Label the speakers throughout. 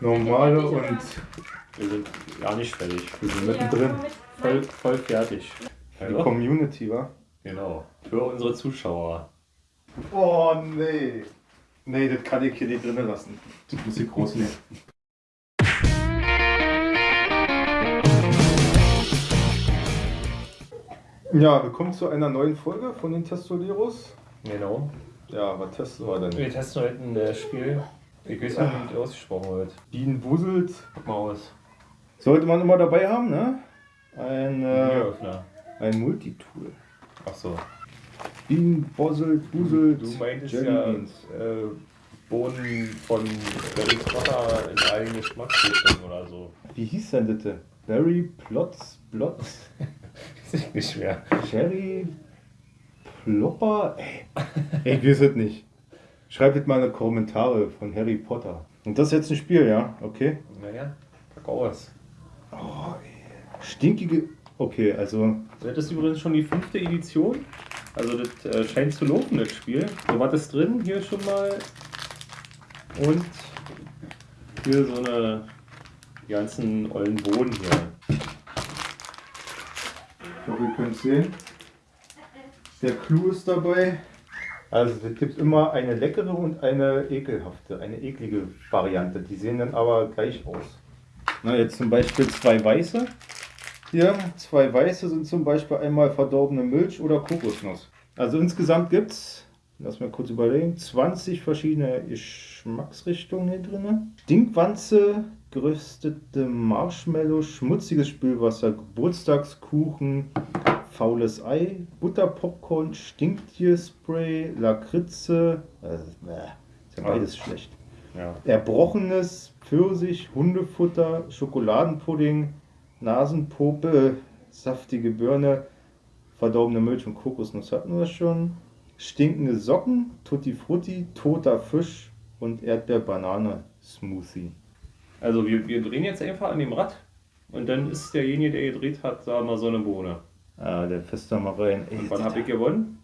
Speaker 1: normale und
Speaker 2: Wir sind gar nicht fertig.
Speaker 1: wir sind mittendrin.
Speaker 2: Voll, voll fertig.
Speaker 1: Die Community, wa?
Speaker 2: genau. Für unsere Zuschauer.
Speaker 1: Oh nee. Nee, das kann ich hier nicht drinnen lassen. Das muss ich groß nehmen. Ja, willkommen zu einer neuen Folge von den Testoleros.
Speaker 2: Genau.
Speaker 1: Ja, was testen wir denn?
Speaker 2: Wir testen heute ein äh, Spiel. Ich weiß nicht, wie es ausgesprochen wird.
Speaker 1: Bienen wuselt.
Speaker 2: Guck mal aus.
Speaker 1: Sollte man immer dabei haben, ne? Ein, äh, ein Multitool.
Speaker 2: Ach so.
Speaker 1: Bienen bosselt, wuselt.
Speaker 2: Du meintest
Speaker 1: Jelly
Speaker 2: ja
Speaker 1: Beans.
Speaker 2: äh, Bohnen von Harry Potter in allen Geschmacksrichtungen oder so.
Speaker 1: Wie hieß denn das? Berry Plotz, Blotz,
Speaker 2: Ist nicht schwer.
Speaker 1: Cherry Plopper? Ey, ich weiß es nicht. Schreibt mal in die Kommentare von Harry Potter. Und das ist jetzt ein Spiel, ja? Okay.
Speaker 2: Naja, pack aus.
Speaker 1: Oh, ey. Stinkige. Okay, also.
Speaker 2: Das ist übrigens schon die fünfte Edition. Also das äh, scheint zu laufen, das Spiel. So was ist drin hier schon mal. Und hier so eine die ganzen ollen Boden hier.
Speaker 1: Ich hoffe, ihr könnt sehen. Der Clou ist dabei. Also es gibt immer eine leckere und eine ekelhafte, eine eklige Variante. Die sehen dann aber gleich aus. Na, jetzt zum Beispiel zwei weiße. Hier, zwei weiße sind zum Beispiel einmal verdorbene Milch oder Kokosnuss. Also insgesamt gibt es, lass mal kurz überlegen, 20 verschiedene Geschmacksrichtungen hier drin. Stinkwanze, geröstete Marshmallow, schmutziges Spülwasser, Geburtstagskuchen, faules Ei, Butterpopcorn, Stinktierspray, Lakritze, äh, bäh, ist ja beides schlecht.
Speaker 2: Ja.
Speaker 1: Erbrochenes Pfirsich, Hundefutter, Schokoladenpudding, Nasenpope, saftige Birne, verdorbene Milch und Kokosnuss hatten wir schon. Stinkende Socken, Tutti Frutti, toter Fisch und Erdbeer-Banane-Smoothie.
Speaker 2: Also wir, wir drehen jetzt einfach an dem Rad. Und dann ist derjenige, der gedreht hat, sagen wir so eine Bohne.
Speaker 1: Ah, der
Speaker 2: Und wann habe ich gewonnen?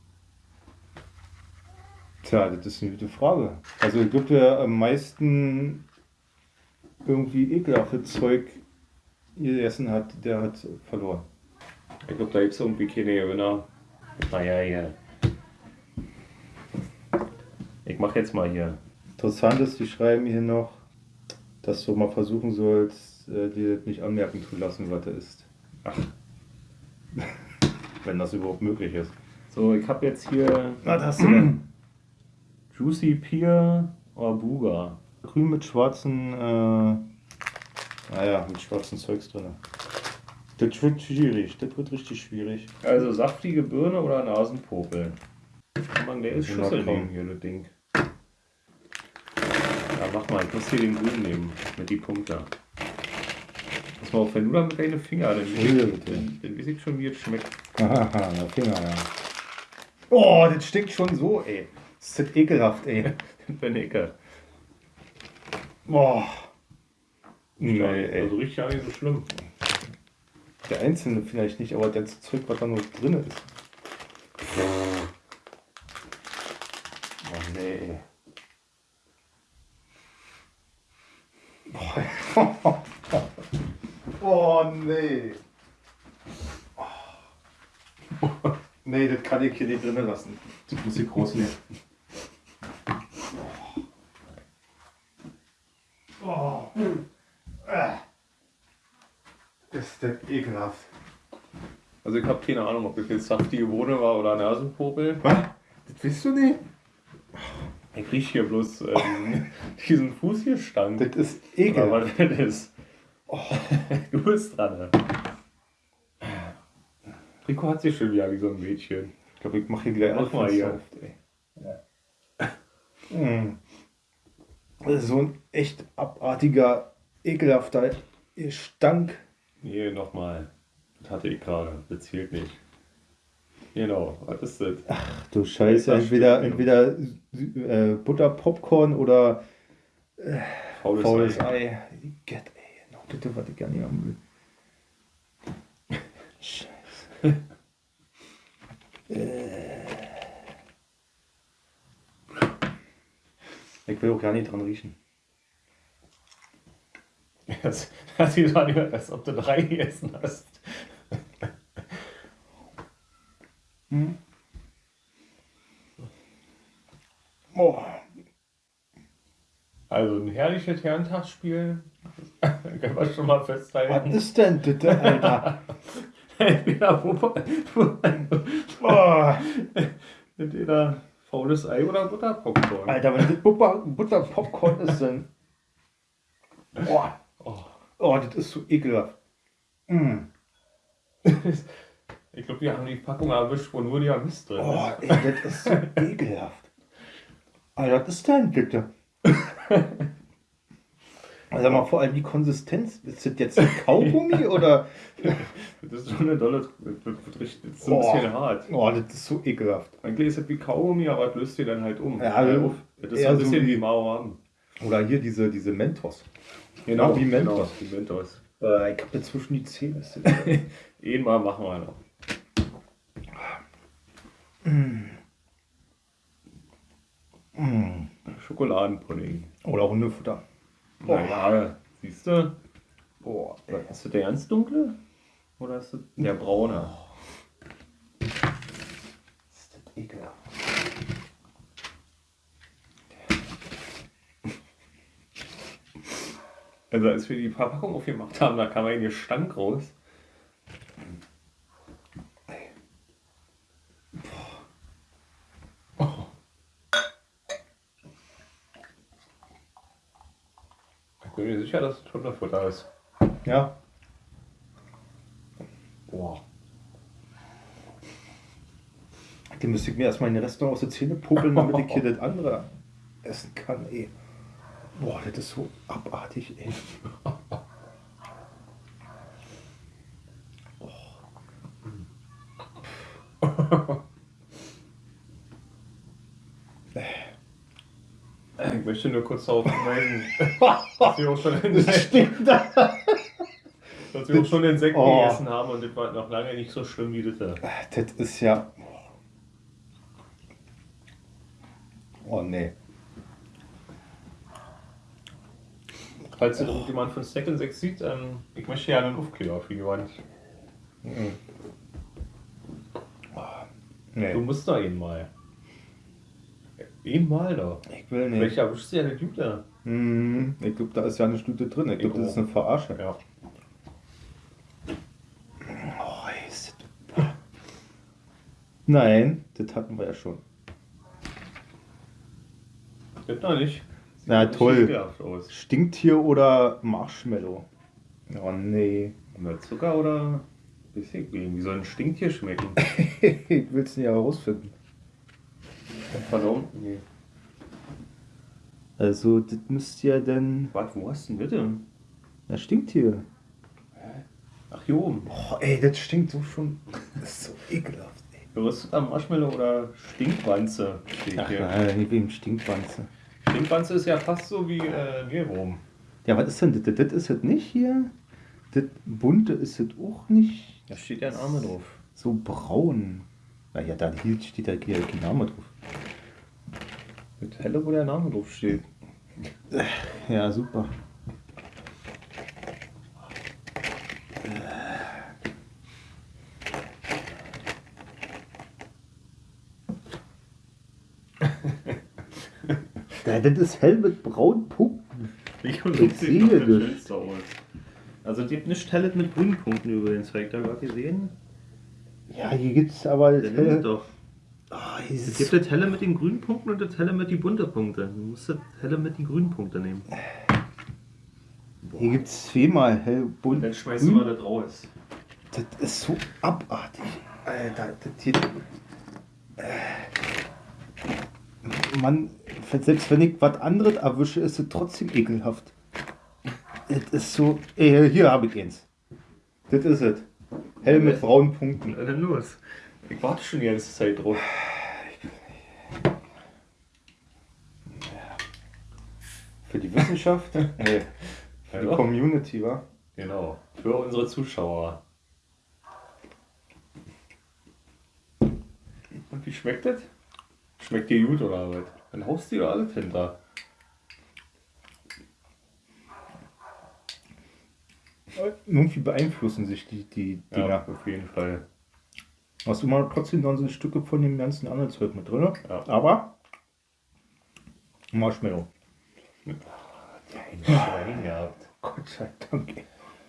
Speaker 1: Tja, das ist eine gute Frage. Also ich glaube, wer am meisten irgendwie ekelhaftes Zeug gegessen hat, der hat verloren.
Speaker 2: Ich glaube, da gibt es irgendwie keine Gewinner. Naja, hier. Ich mache jetzt mal hier.
Speaker 1: Interessant ist, die schreiben hier noch, dass du mal versuchen sollst, äh, dir das nicht anmerken zu lassen, was da ist.
Speaker 2: Ach.
Speaker 1: Wenn das überhaupt möglich ist.
Speaker 2: So, ich habe jetzt hier
Speaker 1: Was hast du denn?
Speaker 2: Juicy Pear oder Buga.
Speaker 1: Grün mit schwarzen, äh, naja, mit schwarzen Zeugs drin. Das wird schwierig, das wird richtig schwierig.
Speaker 2: Also saftige Birne oder Nasenpopel. Kann man gleich
Speaker 1: Ja,
Speaker 2: Schüssel nehmen hier, das Ding. Ja, mach mal, ich muss hier den grünen nehmen, mit die Punkte. Pass mal auf, wenn du da mit deinen Fingern, dann weiß ich, ich schon, wie es schmeckt.
Speaker 1: Haha, der Finger, ja. Oh, das stinkt schon so, ey. Das ist ekelhaft, ey.
Speaker 2: Benecke.
Speaker 1: Boah. Nee, ey.
Speaker 2: also richtig gar nicht so schlimm.
Speaker 1: Der einzelne vielleicht nicht, aber das Zeug, was da nur drin ist. Oh nee. ey. Boah. Oh nee. Nee, das kann ich hier nicht drin lassen. Das muss ich groß nehmen. Oh. Ist das ekelhaft.
Speaker 2: Also ich habe keine Ahnung, ob das jetzt saftige Bohne war oder Nasenpopel.
Speaker 1: Was? Das willst du nicht?
Speaker 2: Ich riech hier bloß äh, diesen, Fuß hier stand.
Speaker 1: Das ist ekelhaft.
Speaker 2: was das ist. Du bist dran. Ne? Rico hat sich schon wieder wie so ein Mädchen.
Speaker 1: Ich glaube, ich mache hier
Speaker 2: hier.
Speaker 1: auf, ey. Mm. Das ist so ein echt abartiger, ekelhafter Gestank.
Speaker 2: Nee, nochmal. Das hatte ich gerade. Das zählt nicht. Genau, was ist das?
Speaker 1: Ach du Scheiße,
Speaker 2: Das
Speaker 1: entweder,
Speaker 2: stimmt.
Speaker 1: entweder äh, Butter, Popcorn oder
Speaker 2: Faules,
Speaker 1: faules
Speaker 2: Ei.
Speaker 1: Ei. Get, ey, noch bitte, was ich gar nicht haben will. Scheiße. Ich will auch gar nicht dran riechen.
Speaker 2: Das, das sieht so an, als ob du drei gegessen hast.
Speaker 1: Oh,
Speaker 2: Also ein herrliches Herrentagsspiel. Können wir schon mal
Speaker 1: was
Speaker 2: festhalten.
Speaker 1: ist denn das, Alter?
Speaker 2: Entweder
Speaker 1: Oh,
Speaker 2: entweder faules Ei oder Butterpopcorn.
Speaker 1: Alter, wenn das Butter, Butterpopcorn ist, dann. Oh,
Speaker 2: Oh.
Speaker 1: oh, das ist so ekelhaft. Mm.
Speaker 2: Ich glaube, wir haben die Packung erwischt, wo nur der Mist drin
Speaker 1: Oh,
Speaker 2: ist.
Speaker 1: ey, das ist so ekelhaft. Alter, was ist denn bitte? Also mal vor allem die Konsistenz. Ist das jetzt ein Kaugummi oder?
Speaker 2: Das ist schon eine dolle. Das ist so ein
Speaker 1: Oh.
Speaker 2: bisschen hart.
Speaker 1: Oh, das ist so ekelhaft.
Speaker 2: Eigentlich ist es wie Kaugummi, aber das löst dir dann halt um.
Speaker 1: Ja,
Speaker 2: auf. Das ist
Speaker 1: eher
Speaker 2: ein
Speaker 1: so
Speaker 2: bisschen
Speaker 1: wie-
Speaker 2: wie Mauern.
Speaker 1: Oder hier diese, diese Mentos.
Speaker 2: Genau,
Speaker 1: wie Mentos.
Speaker 2: Genau, wie Mentos.
Speaker 1: Äh, ich hab jetzt zwischen die Zähne. Das-
Speaker 2: Einmal machen wir noch.
Speaker 1: Mm.
Speaker 2: Schokoladenpudding.
Speaker 1: Oder Hundefutter.
Speaker 2: Naja, siehst du?
Speaker 1: Boah,
Speaker 2: Ist das der ganz dunkle? Oder ist das der braune?
Speaker 1: ist das ekelhaft.
Speaker 2: Also als wir die Verpackung aufgemacht haben, da kam ein Gestank raus. Bin mir sicher, dass es Hundefutter ist.
Speaker 1: Ja.
Speaker 2: Boah.
Speaker 1: Den müsste ich mir erstmal in den Restaurant aus der Zähne puppeln, damit ich hier das andere essen kann, ey. Boah, das ist so abartig, ey.
Speaker 2: Ich möchte nur kurz darauf hinweisen, dass wir auch schon Insekten, dass wir auch schon Insekten
Speaker 1: Oh.
Speaker 2: gegessen haben und das war noch lange nicht so schlimm wie das. da.
Speaker 1: Das ist ja. Oh nee.
Speaker 2: Falls ihr irgendjemand von Stack 6 sieht, ähm, ich möchte ja einen Aufkleber für die Wand.
Speaker 1: Mhm.
Speaker 2: Du
Speaker 1: Nee,
Speaker 2: musst da ihn mal. Einmal da.
Speaker 1: ich will nicht.
Speaker 2: Erwischst du ja Typ da.
Speaker 1: Hm, ich glaube, da ist ja eine Stute drin. Ich glaube, das ist eine Verarsche.
Speaker 2: Ja.
Speaker 1: Oh, ist das... Nein, das hatten wir ja schon.
Speaker 2: Gibt noch nicht. Sieht
Speaker 1: Na, toll. Stinktier oder Marshmallow? Oh nee.
Speaker 2: Na, Zucker oder? Wie soll ein Stinktier schmecken?
Speaker 1: ich will es nicht herausfinden.
Speaker 2: Verdammt. Nee.
Speaker 1: Also, das müsste ja dann.
Speaker 2: Warte, wo hast du denn bitte?
Speaker 1: Ja, Stinktier.
Speaker 2: Ach, hier oben.
Speaker 1: Oh, ey, das stinkt so schon. Das ist so ekelhaft, ey.
Speaker 2: Gerösteter Marshmallow oder Stinkwanze steht
Speaker 1: Ach
Speaker 2: hier.
Speaker 1: nein, bin Stinkwanze.
Speaker 2: Stinkwanze ist ja fast so wie äh, Mehlwurm.
Speaker 1: Ja, was ist denn das? Das ist das nicht hier? Das bunte ist das auch nicht
Speaker 2: Da steht ja ein Name drauf.
Speaker 1: so braun. Naja, da hier steht da hier kein Name drauf.
Speaker 2: Mit helle, wo der Name drauf steht.
Speaker 1: Ja, super. Ja, das ist hell mit braunen Punkten.
Speaker 2: Ich
Speaker 1: sehe das.
Speaker 2: Also die hat nicht helle mit grünen Punkten übrigens. Habt ihr da gerade gesehen?
Speaker 1: Ja, hier gibt es aber das helle.
Speaker 2: doch.
Speaker 1: Ah,
Speaker 2: Es gibt das helle mit den grünen Punkten und das helle mit den bunten Punkten. Du musst das helle mit den grünen Punkten nehmen.
Speaker 1: Hier gibt es zweimal hell, bunt.
Speaker 2: Dann schmeißen wir das raus.
Speaker 1: Das ist so abartig. Alter, das hier. Äh, Mann, selbst wenn ich was anderes erwische, ist es trotzdem ekelhaft. Das ist so. Ey, hier habe ich eins. Das ist es. Hell mit braunen Punkten.
Speaker 2: Dann los. Ich warte schon die ganze Zeit drauf.
Speaker 1: Für die Wissenschaft? nee. Für die. Community, wa?
Speaker 2: Genau. Für unsere Zuschauer. Und wie schmeckt das? Schmeckt dir gut oder was? Dann haust du dir alles hinter.
Speaker 1: irgendwie beeinflussen sich die, die Dinger.
Speaker 2: Ja, auf jeden Fall.
Speaker 1: Hast du mal trotzdem dann so Stücke von dem ganzen anderen Zeug mit drin?
Speaker 2: Ja.
Speaker 1: Aber Marshmallow.
Speaker 2: Kein Schwein gehabt.
Speaker 1: Gott sei Dank.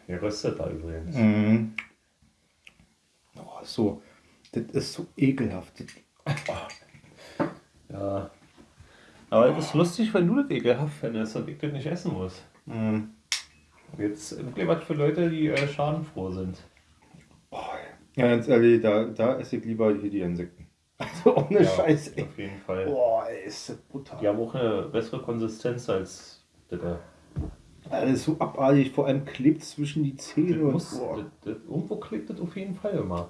Speaker 2: Der röstet da übrigens.
Speaker 1: Mhm. Oh, so, das ist so ekelhaft.
Speaker 2: Ja. Aber es ist lustig, wenn du das ekelhaft findest und ich das nicht essen muss.
Speaker 1: Mhm.
Speaker 2: Jetzt wirklich was für Leute, die äh, schadenfroh sind.
Speaker 1: Ja, ganz ehrlich, da, da esse ich lieber hier die Insekten. Also ohne Scheiß, ey.
Speaker 2: Auf jeden Fall.
Speaker 1: Boah, ey, ist das brutal.
Speaker 2: Die haben auch eine bessere Konsistenz als das. da.
Speaker 1: Das ist so abartig, vor allem klebt zwischen die Zähne und
Speaker 2: muss,
Speaker 1: boah.
Speaker 2: das, das, irgendwo klebt das auf jeden Fall immer.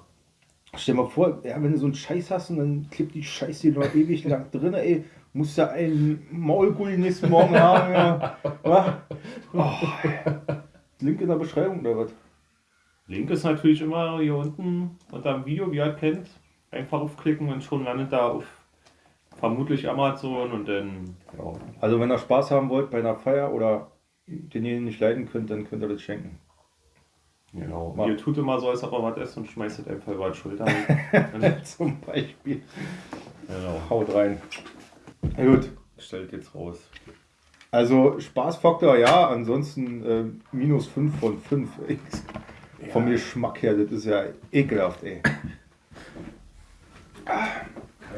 Speaker 1: Stell dir mal vor, ja, wenn du so einen Scheiß hast und dann klebt die Scheiße noch ewig lang drin, ey, musst du einen Maulgulli nächsten Morgen haben, ja. Oh. Link in der Beschreibung oder was?
Speaker 2: Link ist natürlich immer hier unten unter dem Video, wie ihr kennt. Einfach aufklicken und schon landet da auf vermutlich Amazon und dann, ja,
Speaker 1: Also wenn ihr Spaß haben wollt bei einer Feier oder den ihr nicht leiden könnt, dann könnt ihr das schenken.
Speaker 2: genau.
Speaker 1: Mal-
Speaker 2: Ihr tut immer so, als ob ihr was esst und schmeißt es einfach über die Schulter.
Speaker 1: Zum Beispiel.
Speaker 2: genau.
Speaker 1: Haut rein. Na gut.
Speaker 2: Stellt jetzt raus.
Speaker 1: Also Spaßfaktor ja, ansonsten äh, minus 5 von 5. Vom Geschmack her, das ist ja ekelhaft, ey.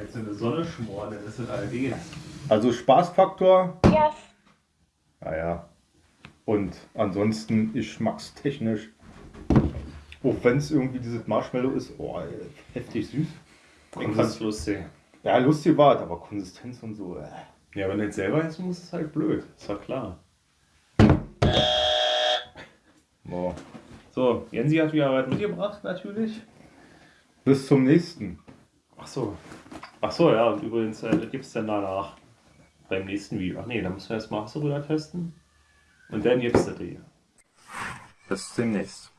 Speaker 2: Jetzt in der Sonne schmoren, dann ist es allerdings.
Speaker 1: Also Spaßfaktor,
Speaker 3: Yes.
Speaker 1: naja. Und ansonsten geschmackstechnisch, auch wenn es irgendwie dieses Marshmallow ist, oh, ey, heftig süß.
Speaker 2: Ich fand's lustig.
Speaker 1: Ja, lustig war es, aber Konsistenz und so. Äh.
Speaker 2: Ja, wenn du jetzt selber essen musst, ist es halt blöd. Ist ja klar.
Speaker 1: Boah.
Speaker 2: So, Jensi hat wieder was mitgebracht, natürlich.
Speaker 1: Bis zum nächsten.
Speaker 2: Ach so. Ach so, ja, und übrigens, äh, das gibt's dann danach. Beim nächsten Video. Ach nee, da müssen wir erstmal Hasse rüber testen. Und dann gibt's das hier.
Speaker 1: Bis demnächst.